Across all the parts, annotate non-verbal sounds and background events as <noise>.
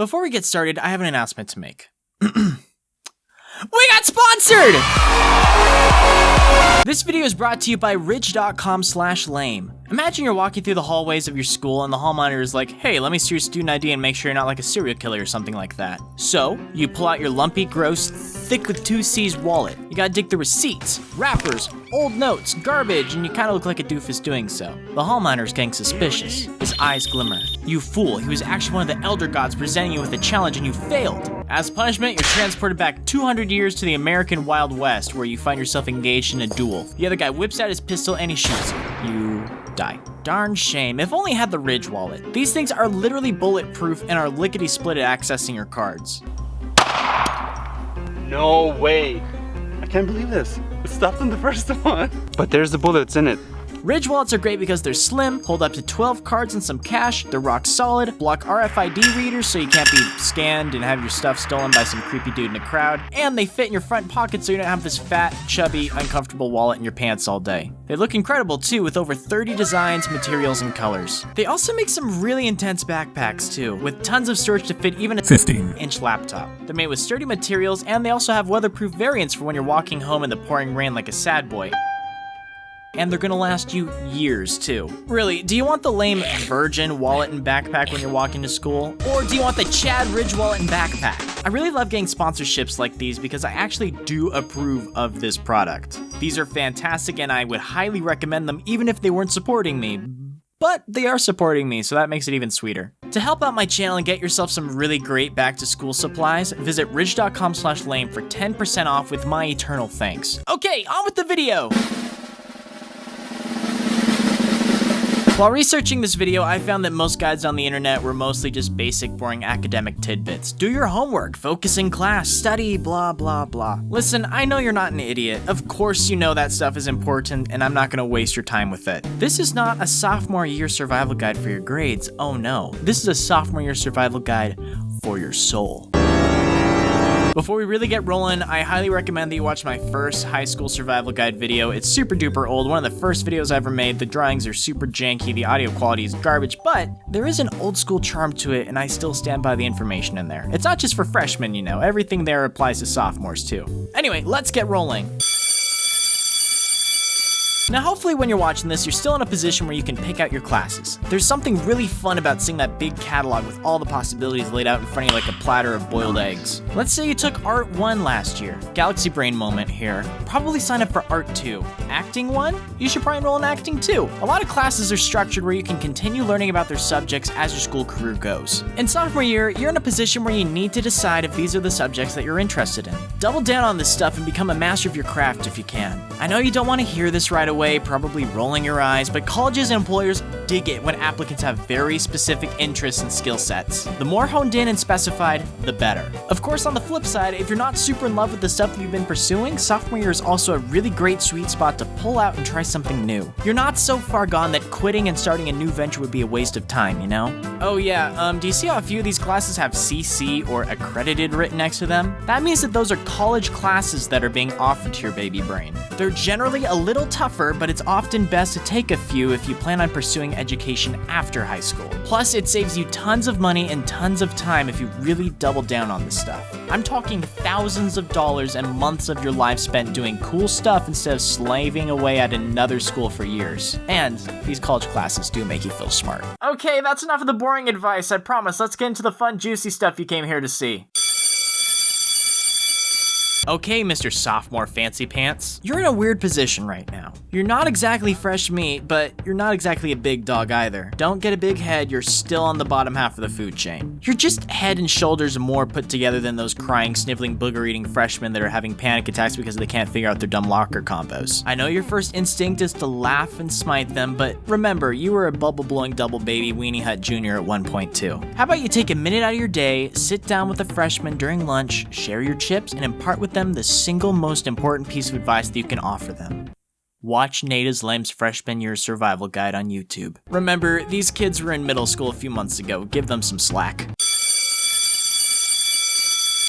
Before we get started, I have an announcement to make. <clears throat> We got sponsored! This video is brought to you by ridge.com slash lame. Imagine you're walking through the hallways of your school and the hall monitor is like, hey, let me see your student ID and make sure you're not like a serial killer or something like that. So, you pull out your lumpy, gross, thick with two C's wallet. You gotta dig through receipts, wrappers, old notes, garbage, and you kinda look like a doofus doing so. The hall monitor's getting suspicious. His eyes glimmer. You fool, he was actually one of the elder gods presenting you with a challenge and you failed. As punishment, you're transported back 200 years to the American Wild West, where you find yourself engaged in a duel. The other guy whips out his pistol and he shoots you. You die. Darn shame, if only I had the Ridge wallet. These things are literally bulletproof and are lickety-split at accessing your cards. No way. I can't believe this. It stopped on the <laughs> first one. But there's the bullets in it. Ridge wallets are great because they're slim, hold up to 12 cards and some cash, they're rock solid, block RFID readers so you can't be scanned and have your stuff stolen by some creepy dude in a crowd, and they fit in your front pocket so you don't have this fat, chubby, uncomfortable wallet in your pants all day. They look incredible too with over 30 designs, materials, and colors. They also make some really intense backpacks too, with tons of storage to fit even a 15 inch laptop. They're made with sturdy materials and they also have weatherproof variants for when you're walking home in the pouring rain like a sad boy and they're gonna last you years too. Really, do you want the lame Virgin wallet and backpack when you're walking to school? Or do you want the Chad Ridge wallet and backpack? I really love getting sponsorships like these because I actually do approve of this product. These are fantastic and I would highly recommend them even if they weren't supporting me. But they are supporting me, so that makes it even sweeter. To help out my channel and get yourself some really great back to school supplies, visit ridge.com slash lame for 10% off with my eternal thanks. Okay, on with the video! While researching this video, I found that most guides on the internet were mostly just basic, boring academic tidbits. Do your homework, focus in class, study, blah, blah, blah. Listen, I know you're not an idiot. Of course you know that stuff is important, and I'm not gonna waste your time with it. This is not a sophomore year survival guide for your grades. Oh no. This is a sophomore year survival guide for your soul. Before we really get rolling, I highly recommend that you watch my first high school survival guide video. It's super duper old, one of the first videos I ever made. The drawings are super janky, the audio quality is garbage, but there is an old school charm to it and I still stand by the information in there. It's not just for freshmen, you know, everything there applies to sophomores too. Anyway, let's get rolling. Now hopefully when you're watching this, you're still in a position where you can pick out your classes. There's something really fun about seeing that big catalog with all the possibilities laid out in front of you like a platter of boiled eggs. Let's say you took Art 1 last year. Galaxy Brain moment here. Probably sign up for Art 2. Acting 1? You should probably enroll in Acting 2. A lot of classes are structured where you can continue learning about their subjects as your school career goes. In sophomore year, you're in a position where you need to decide if these are the subjects that you're interested in. Double down on this stuff and become a master of your craft if you can. I know you don't want to hear this right away away, probably rolling your eyes, but colleges and employers dig it when applicants have very specific interests and skill sets. The more honed in and specified, the better. Of course, on the flip side, if you're not super in love with the stuff that you've been pursuing, sophomore year is also a really great sweet spot to pull out and try something new. You're not so far gone that quitting and starting a new venture would be a waste of time, you know? Oh yeah, um, do you see how a few of these classes have CC or accredited written next to them? That means that those are college classes that are being offered to your baby brain. They're generally a little tougher but it's often best to take a few if you plan on pursuing education after high school. Plus, it saves you tons of money and tons of time if you really double down on this stuff. I'm talking thousands of dollars and months of your life spent doing cool stuff instead of slaving away at another school for years. And these college classes do make you feel smart. Okay, that's enough of the boring advice, I promise. Let's get into the fun, juicy stuff you came here to see. Okay, Mr. Sophomore Fancy Pants, you're in a weird position right now. You're not exactly fresh meat, but you're not exactly a big dog either. Don't get a big head, you're still on the bottom half of the food chain. You're just head and shoulders more put together than those crying, sniveling, booger-eating freshmen that are having panic attacks because they can't figure out their dumb locker combos. I know your first instinct is to laugh and smite them, but remember, you were a bubble-blowing double baby Weenie Hut Jr. at 1.2. How about you take a minute out of your day, sit down with a freshman during lunch, share your chips, and impart with them the single most important piece of advice that you can offer them. Watch Nada's Lame's Freshman Year Survival Guide on YouTube. Remember, these kids were in middle school a few months ago, give them some slack.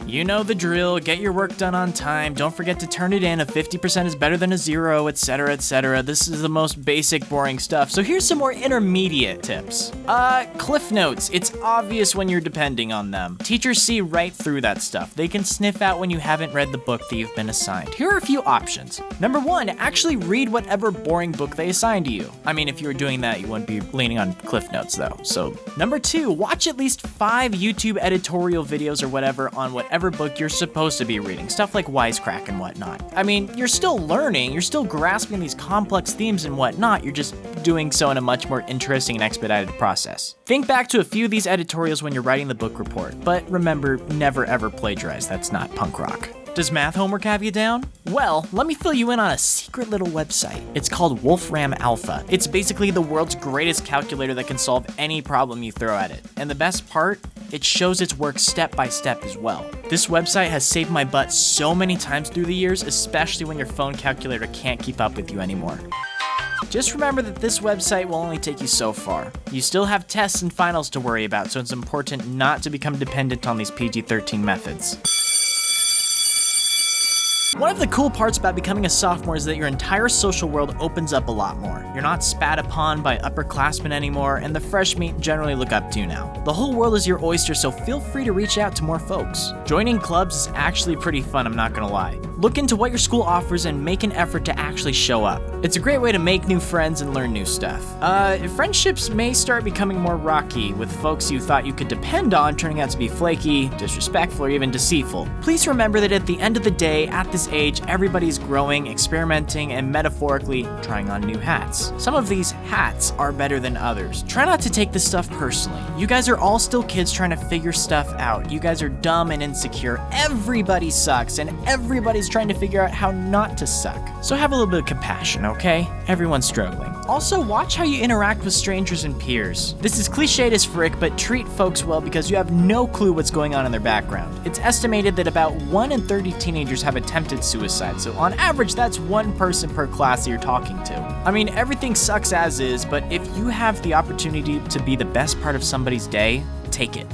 You know the drill, get your work done on time, don't forget to turn it in, a 50% is better than a zero, etc, etc. This is the most basic boring stuff, so here's some more intermediate tips. Uh, cliff notes, it's obvious when you're depending on them. Teachers see right through that stuff. They can sniff out when you haven't read the book that you've been assigned. Here are a few options. Number one, actually read whatever boring book they assign to you. I mean, if you were doing that, you wouldn't be leaning on cliff notes though, so. Number two, watch at least five YouTube editorial videos or whatever on whatever book you're supposed to be reading, stuff like Wisecrack and whatnot. I mean, you're still learning, you're still grasping these complex themes and whatnot, you're just doing so in a much more interesting and expedited process. Think back to a few of these editorials when you're writing the book report, but remember, never ever plagiarize, that's not punk rock. Does math homework have you down? Well, let me fill you in on a secret little website. It's called Wolfram Alpha. It's basically the world's greatest calculator that can solve any problem you throw at it. And the best part? It shows its work step by step as well. This website has saved my butt so many times through the years, especially when your phone calculator can't keep up with you anymore. Just remember that this website will only take you so far. You still have tests and finals to worry about, so it's important not to become dependent on these PG-13 methods. One of the cool parts about becoming a sophomore is that your entire social world opens up a lot more. You're not spat upon by upperclassmen anymore, and the fresh meat generally look up to now. The whole world is your oyster, so feel free to reach out to more folks. Joining clubs is actually pretty fun, I'm not gonna lie. Look into what your school offers and make an effort to actually show up. It's a great way to make new friends and learn new stuff. Uh, friendships may start becoming more rocky, with folks you thought you could depend on turning out to be flaky, disrespectful, or even deceitful. Please remember that at the end of the day, at this age, everybody's growing, experimenting, and metaphorically trying on new hats. Some of these hats are better than others. Try not to take this stuff personally. You guys are all still kids trying to figure stuff out. You guys are dumb and insecure. Everybody sucks, and everybody's trying to figure out how not to suck. So have a little bit of compassion, okay? Everyone's struggling. Also, watch how you interact with strangers and peers. This is cliched as frick, but treat folks well because you have no clue what's going on in their background. It's estimated that about 1 in 30 teenagers have attempted suicide, so on average, that's one person per class that you're talking to. I mean, everything sucks as is, but if you have the opportunity to be the best part of somebody's day, take it.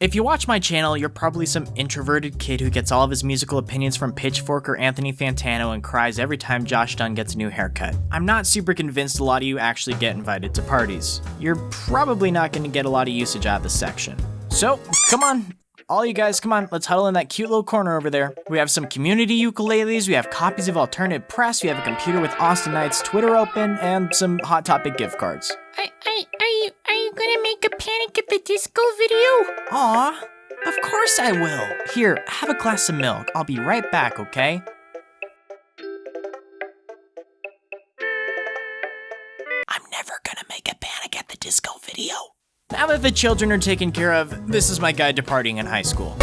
If you watch my channel, you're probably some introverted kid who gets all of his musical opinions from Pitchfork or Anthony Fantano and cries every time Josh Dun gets a new haircut. I'm not super convinced a lot of you actually get invited to parties. You're probably not going to get a lot of usage out of this section. So, come on, all you guys, come on, let's huddle in that cute little corner over there. We have some community ukuleles, we have copies of alternative press, we have a computer with Awsten Knight's Twitter open, and some Hot Topic gift cards. Are, are, are you are you gonna make a Panic at the Disco video? Aw, of course I will. Here, have a glass of milk. I'll be right back, okay? Now that the children are taken care of, this is my guide to partying in high school.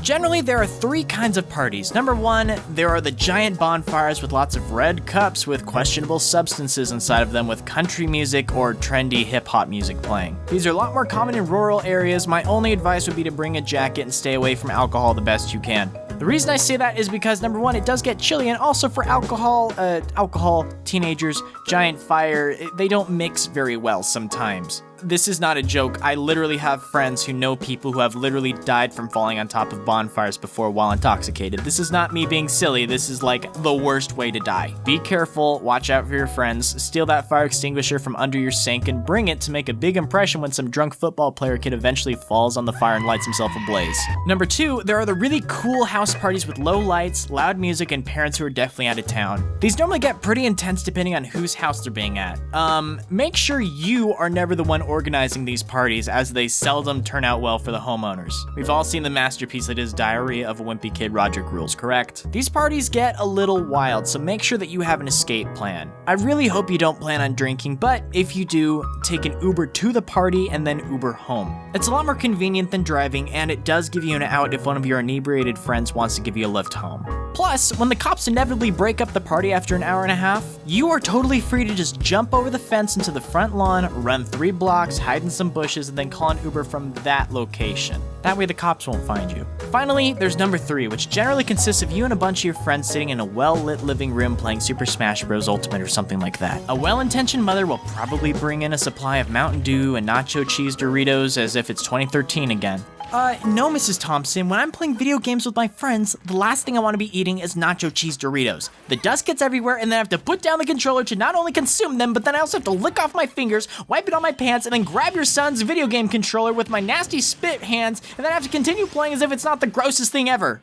Generally, there are three kinds of parties. Number one, there are the giant bonfires with lots of red cups with questionable substances inside of them with country music or trendy hip hop music playing. These are a lot more common in rural areas. My only advice would be to bring a jacket and stay away from alcohol the best you can. The reason I say that is because number one, it does get chilly, and also for alcohol, uh, alcohol, teenagers, giant fire, they don't mix very well sometimes. This is not a joke. I literally have friends who know people who have literally died from falling on top of bonfires before while intoxicated. This is not me being silly. This is like the worst way to die. Be careful, watch out for your friends, steal that fire extinguisher from under your sink and bring it to make a big impression when some drunk football player kid eventually falls on the fire and lights himself ablaze. Number two, there are the really cool house parties with low lights, loud music, and parents who are definitely out of town. These normally get pretty intense depending on whose house they're being at. Um, make sure you are never the one organizing these parties as they seldom turn out well for the homeowners. We've all seen the masterpiece that is Diary of a Wimpy Kid Roderick Rules, correct? These parties get a little wild, so make sure that you have an escape plan. I really hope you don't plan on drinking, but if you do, take an Uber to the party and then Uber home. It's a lot more convenient than driving, and it does give you an out if one of your inebriated friends wants to give you a lift home. Plus, when the cops inevitably break up the party after an hour and a half, you are totally free to just jump over the fence into the front lawn, run three blocks, hide in some bushes, and then call an Uber from that location. That way the cops won't find you. Finally, there's number three, which generally consists of you and a bunch of your friends sitting in a well-lit living room playing Super Smash Bros. Ultimate or something like that. A well-intentioned mother will probably bring in a supply of Mountain Dew and nacho cheese Doritos as if it's 2013 again. Uh, no, Mrs. Thompson. When I'm playing video games with my friends, the last thing I want to be eating is nacho cheese Doritos. The dust gets everywhere, and then I have to put down the controller to not only consume them, but then I also have to lick off my fingers, wipe it on my pants, and then grab your son's video game controller with my nasty spit hands, and then I have to continue playing as if it's not the grossest thing ever.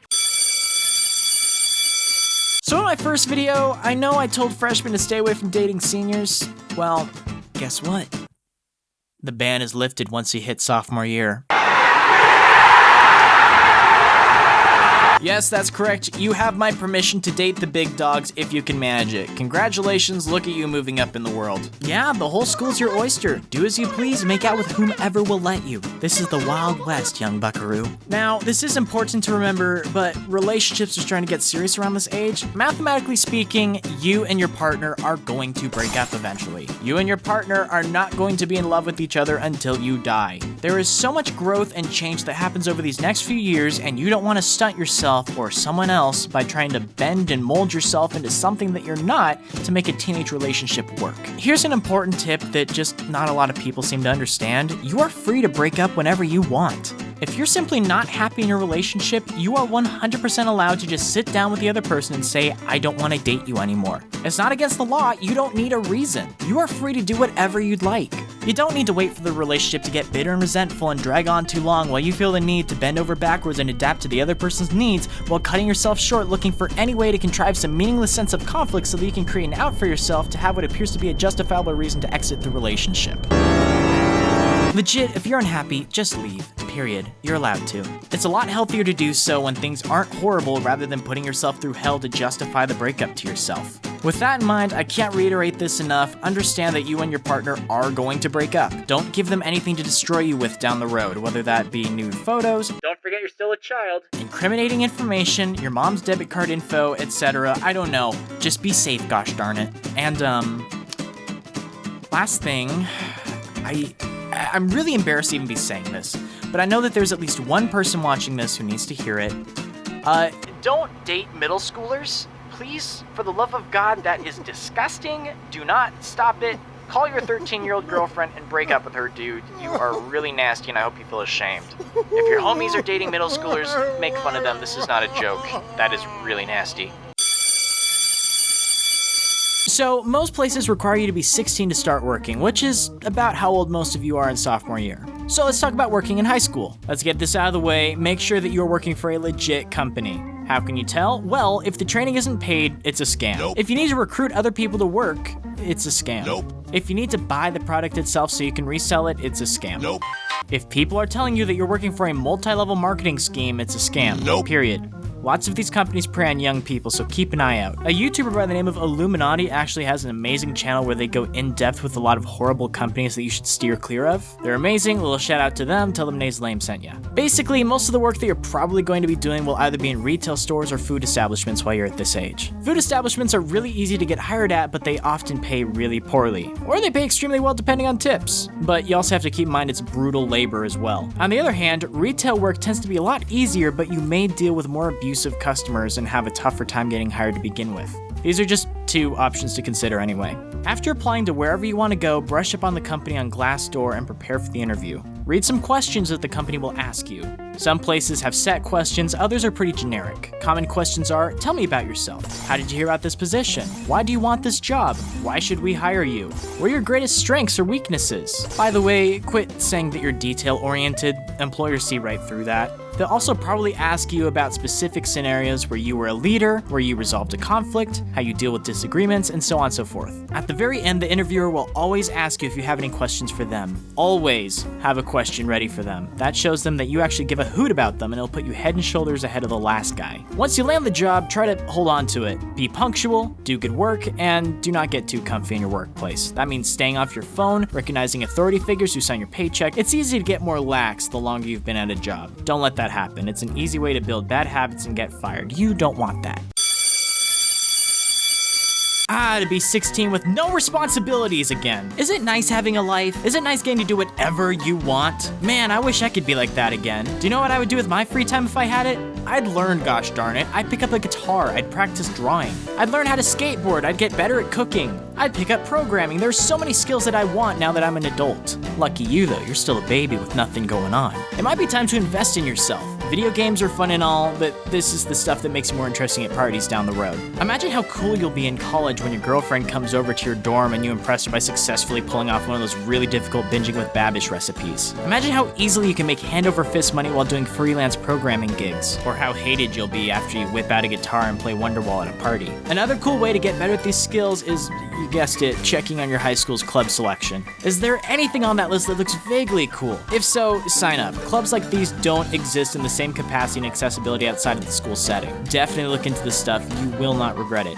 So in my first video, I know I told freshmen to stay away from dating seniors. Well, guess what? The ban is lifted once you hit sophomore year. Yes, that's correct. You have my permission to date the big dogs if you can manage it. Congratulations, look at you moving up in the world. Yeah, the whole school's your oyster. Do as you please, make out with whomever will let you. This is the Wild West, young buckaroo. Now, this is important to remember, but relationships are starting to get serious around this age. Mathematically speaking, you and your partner are going to break up eventually. You and your partner are not going to be in love with each other until you die. There is so much growth and change that happens over these next few years, and you don't want to stunt yourself or someone else by trying to bend and mold yourself into something that you're not to make a teenage relationship work. Here's an important tip that just not a lot of people seem to understand. You are free to break up whenever you want. If you're simply not happy in your relationship, you are 100% allowed to just sit down with the other person and say, I don't want to date you anymore. It's not against the law, you don't need a reason. You are free to do whatever you'd like. You don't need to wait for the relationship to get bitter and resentful and drag on too long while you feel the need to bend over backwards and adapt to the other person's needs while cutting yourself short looking for any way to contrive some meaningless sense of conflict so that you can create an out for yourself to have what appears to be a justifiable reason to exit the relationship. Legit, if you're unhappy, just leave. Period. You're allowed to. It's a lot healthier to do so when things aren't horrible rather than putting yourself through hell to justify the breakup to yourself. With that in mind, I can't reiterate this enough. Understand that you and your partner are going to break up. Don't give them anything to destroy you with down the road, whether that be nude photos, don't forget you're still a child, incriminating information, your mom's debit card info, etc. I don't know. Just be safe, gosh darn it. And, um, last thing, I I'm really embarrassed to even be saying this, but I know that there's at least one person watching this who needs to hear it. Uh, don't date middle schoolers. Please, for the love of God, that is disgusting. Do not stop it. Call your 13 year old girlfriend and break up with her, dude. You are really nasty and I hope you feel ashamed. If your homies are dating middle schoolers, make fun of them. This is not a joke. That is really nasty. So, most places require you to be 16 to start working, which is about how old most of you are in sophomore year. So, let's talk about working in high school. Let's get this out of the way. Make sure that you're working for a legit company. How can you tell? Well, if the training isn't paid, it's a scam. Nope. If you need to recruit other people to work, it's a scam. Nope. If you need to buy the product itself so you can resell it, it's a scam. Nope. If people are telling you that you're working for a multi-level marketing scheme, it's a scam. Nope. Period. Lots of these companies prey on young people, so keep an eye out. A YouTuber by the name of iilluminaughtii actually has an amazing channel where they go in depth with a lot of horrible companies that you should steer clear of. They're amazing, little shout out to them, tell them Nays Lame sent ya. Basically, most of the work that you're probably going to be doing will either be in retail stores or food establishments while you're at this age. Food establishments are really easy to get hired at, but they often pay really poorly. Or they pay extremely well depending on tips. But you also have to keep in mind it's brutal labor as well. On the other hand, retail work tends to be a lot easier, but you may deal with more abusive customers and have a tougher time getting hired to begin with. These are just two options to consider anyway. After applying to wherever you want to go, brush up on the company on Glassdoor and prepare for the interview. Read some questions that the company will ask you. Some places have set questions, others are pretty generic. Common questions are, tell me about yourself. How did you hear about this position? Why do you want this job? Why should we hire you? What are your greatest strengths or weaknesses? By the way, quit saying that you're detail oriented. Employers see right through that. They'll also probably ask you about specific scenarios where you were a leader, where you resolved a conflict, how you deal with disagreements, and so on and so forth. At the very end, the interviewer will always ask you if you have any questions for them. Always have a question ready for them. That shows them that you actually give a hoot about them and it'll put you head and shoulders ahead of the last guy. Once you land the job, try to hold on to it. Be punctual, do good work, and do not get too comfy in your workplace. That means staying off your phone, recognizing authority figures who sign your paycheck. It's easy to get more lax the longer you've been at a job. Don't let that happen. It's an easy way to build bad habits and get fired. You don't want that. Ah, to be 16 with no responsibilities again. Is it nice having a life? Is it nice getting to do whatever you want? Man, I wish I could be like that again. Do you know what I would do with my free time if I had it? I'd learn, gosh darn it. I'd pick up a guitar. I'd practice drawing. I'd learn how to skateboard. I'd get better at cooking. I'd pick up programming. There's so many skills that I want now that I'm an adult. Lucky you, though, you're still a baby with nothing going on. It might be time to invest in yourself. Video games are fun and all, but this is the stuff that makes you more interesting at parties down the road. Imagine how cool you'll be in college when your girlfriend comes over to your dorm and you impress her by successfully pulling off one of those really difficult binging with Babish recipes. Imagine how easily you can make hand over fist money while doing freelance programming gigs, or how hated you'll be after you whip out a guitar and play Wonderwall at a party. Another cool way to get better at these skills is, you guessed it, checking on your high school's club selection. Is there anything on that list that looks vaguely cool? If so, sign up. Clubs like these don't exist in the same capacity and accessibility outside of the school setting. Definitely look into this stuff, you will not regret it.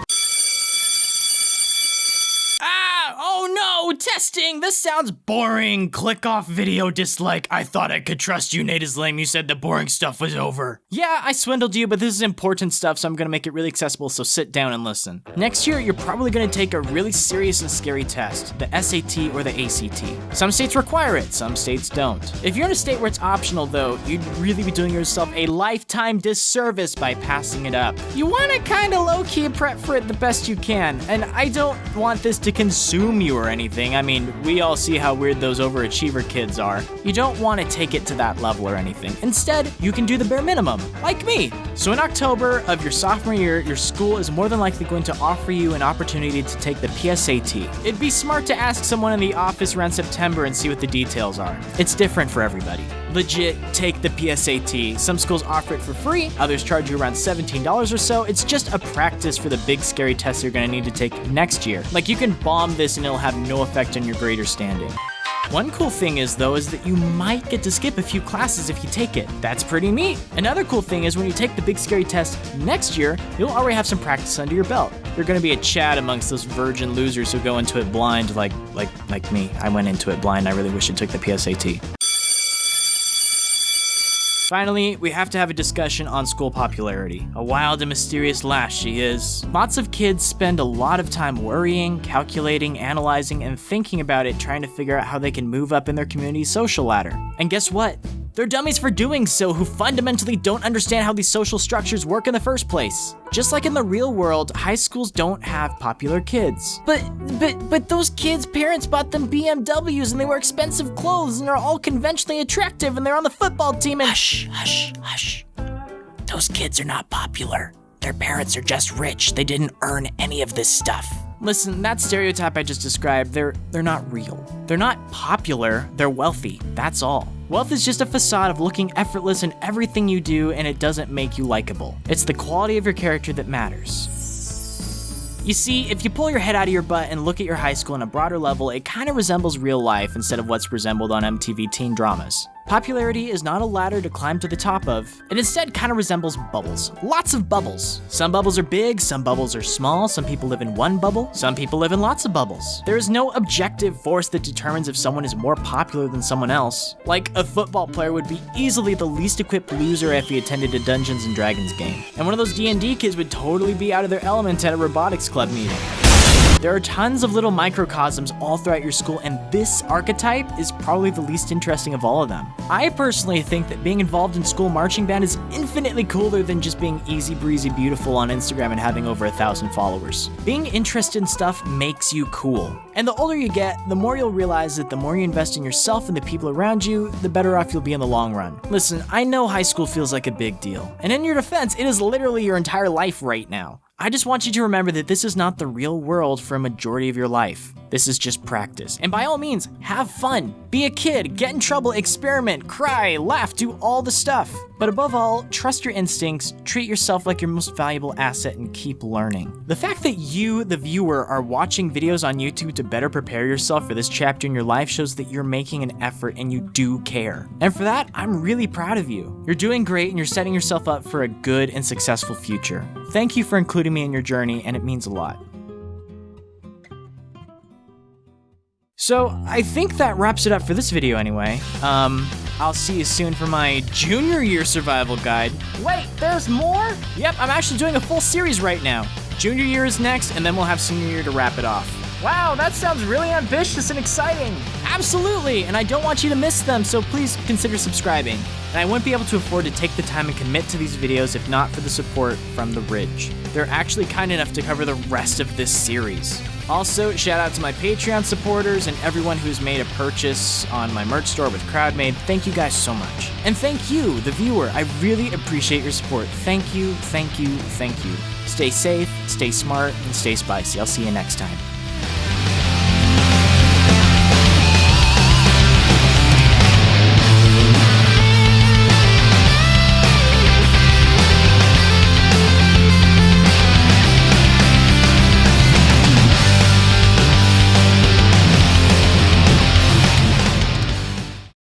Ah! Oh no! Testing! This sounds boring! Click off video dislike. I thought I could trust you, Nate is lame. You said the boring stuff was over. Yeah, I swindled you, but this is important stuff, so I'm gonna make it really accessible, so sit down and listen. Next year, you're probably gonna take a really serious and scary test, the SAT or the ACT. Some states require it, some states don't. If you're in a state where it's optional, though, you'd really be doing yourself a lifetime disservice by passing it up. You wanna kinda low-key prep for it the best you can, and I don't want this to consume you or anything. I mean, we all see how weird those overachiever kids are. You don't want to take it to that level or anything. Instead, you can do the bare minimum, like me. So in October of your sophomore year, your school is more than likely going to offer you an opportunity to take the PSAT. It'd be smart to ask someone in the office around September and see what the details are. It's different for everybody. Legit, take the PSAT. Some schools offer it for free, others charge you around $17 or so. It's just a practice for the big scary tests you're gonna need to take next year. Like you can bomb this and it'll have no effect on your grade or standing. One cool thing is though is that you might get to skip a few classes if you take it. That's pretty neat. Another cool thing is when you take the big scary test next year, you'll already have some practice under your belt. You're gonna be a chat amongst those virgin losers who go into it blind like like like me. I went into it blind. I really wish I took the PSAT. Finally, we have to have a discussion on school popularity. A wild and mysterious lass she is. Lots of kids spend a lot of time worrying, calculating, analyzing, and thinking about it trying to figure out how they can move up in their community's social ladder. And guess what? They're dummies for doing so who fundamentally don't understand how these social structures work in the first place. Just like in the real world, high schools don't have popular kids. But but but those kids' parents bought them BMWs and they wear expensive clothes and they're all conventionally attractive and they're on the football team and Hush, hush, hush. Those kids are not popular. Their parents are just rich. They didn't earn any of this stuff. Listen, that stereotype I just described, they're they're not real. They're not popular, they're wealthy. That's all. Wealth is just a facade of looking effortless in everything you do and it doesn't make you likable. It's the quality of your character that matters. You see, if you pull your head out of your butt and look at your high school on a broader level, it kind of resembles real life instead of what's resembled on MTV teen dramas. Popularity is not a ladder to climb to the top of. It instead kind of resembles bubbles. Lots of bubbles. Some bubbles are big, some bubbles are small, some people live in one bubble, some people live in lots of bubbles. There is no objective force that determines if someone is more popular than someone else. Like, a football player would be easily the least equipped loser if he attended a Dungeons & Dragons game. And one of those D&D kids would totally be out of their element at a robotics club meeting. There are tons of little microcosms all throughout your school, and this archetype is probably the least interesting of all of them. I personally think that being involved in school marching band is infinitely cooler than just being easy breezy beautiful on Instagram and having over a thousand followers. Being interested in stuff makes you cool. And the older you get, the more you'll realize that the more you invest in yourself and the people around you, the better off you'll be in the long run. Listen, I know high school feels like a big deal. And in your defense, it is literally your entire life right now. I just want you to remember that this is not the real world for a majority of your life. This is just practice. And by all means, have fun. Be a kid, get in trouble, experiment, cry, laugh, do all the stuff. But above all, trust your instincts, treat yourself like your most valuable asset, and keep learning. The fact that you, the viewer, are watching videos on YouTube to better prepare yourself for this chapter in your life shows that you're making an effort and you do care. And for that, I'm really proud of you. You're doing great and you're setting yourself up for a good and successful future. Thank you for including me in your journey, and it means a lot. So I think that wraps it up for this video anyway. Um, I'll see you soon for my junior year survival guide. Wait, there's more? Yep, I'm actually doing a full series right now. Junior year is next, and then we'll have senior year to wrap it off. Wow, that sounds really ambitious and exciting. Absolutely, and I don't want you to miss them, so please consider subscribing. And I wouldn't be able to afford to take the time and commit to these videos if not for the support from The Ridge. They're actually kind enough to cover the rest of this series. Also, shout out to my Patreon supporters and everyone who's made a purchase on my merch store with CrowdMade. Thank you guys so much. And thank you, the viewer. I really appreciate your support. Thank you, thank you, thank you. Stay safe, stay smart, and stay spicy. I'll see you next time.